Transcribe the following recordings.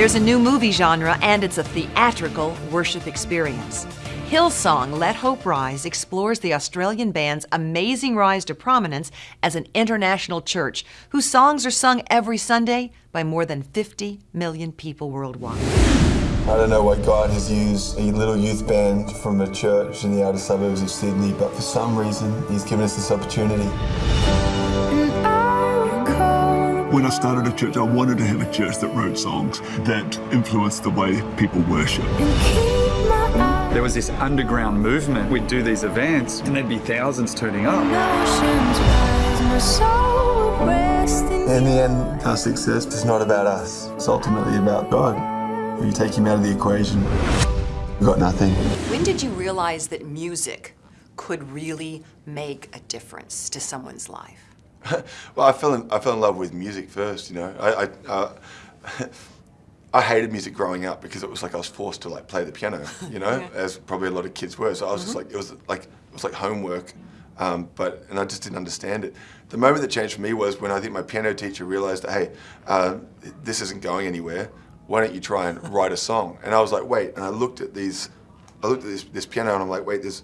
There's a new movie genre, and it's a theatrical worship experience. Hillsong Let Hope Rise explores the Australian band's amazing rise to prominence as an international church whose songs are sung every Sunday by more than 50 million people worldwide. I don't know why God has used a little youth band from a church in the outer suburbs of Sydney, but for some reason, He's given us this opportunity. When I started a church, I wanted to have a church that wrote songs that influenced the way people worship. There was this underground movement. We'd do these events and there'd be thousands turning up. In the end, our success is not about us. It's ultimately about God. If you take Him out of the equation, we've got nothing. When did you realize that music could really make a difference to someone's life? well, I fell in I fell in love with music first. You know, I I, uh, I hated music growing up because it was like I was forced to like play the piano. You know, yeah. as probably a lot of kids were. So I was mm -hmm. just mm-hmm. like it was like it was like homework. Um, but and I just didn't understand it. The moment that changed for me was when I think my piano teacher realized that hey, uh, this isn't going anywhere. Why don't you try and write a song? And I was like, wait. And I looked at these, I looked at this, this piano, and I'm like, wait, there's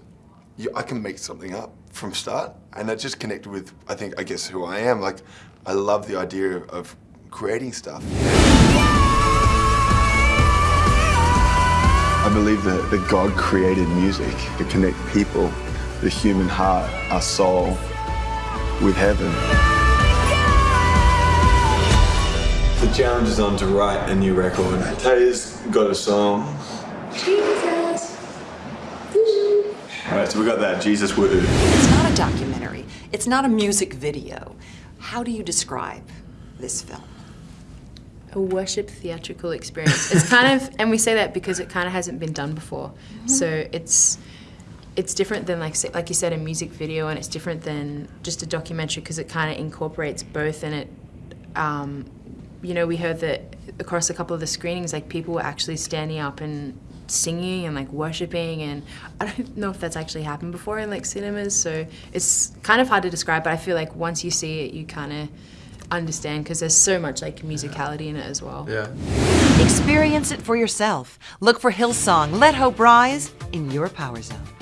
you, I can make something up from start. And that just connected with, I think, I guess who I am. Like, I love the idea of creating stuff. I believe that, that God created music to connect people, the human heart, our soul, with heaven. The challenge is on to write a new record. Taya's got a song. All right, so we got that Jesus Woo. It's not a documentary. It's not a music video. How do you describe this film? A worship theatrical experience. It's kind of, and we say that because it kind of hasn't been done before. Mm -hmm. So it's it's different than like like you said a music video, and it's different than just a documentary because it kind of incorporates both, and it. Um, you know, we heard that across a couple of the screenings, like people were actually standing up and singing and like worshiping and I don't know if that's actually happened before in like cinemas so it's kind of hard to describe but I feel like once you see it you kind of understand because there's so much like musicality in it as well. Yeah. Experience it for yourself. Look for Hillsong Let Hope Rise in your power zone.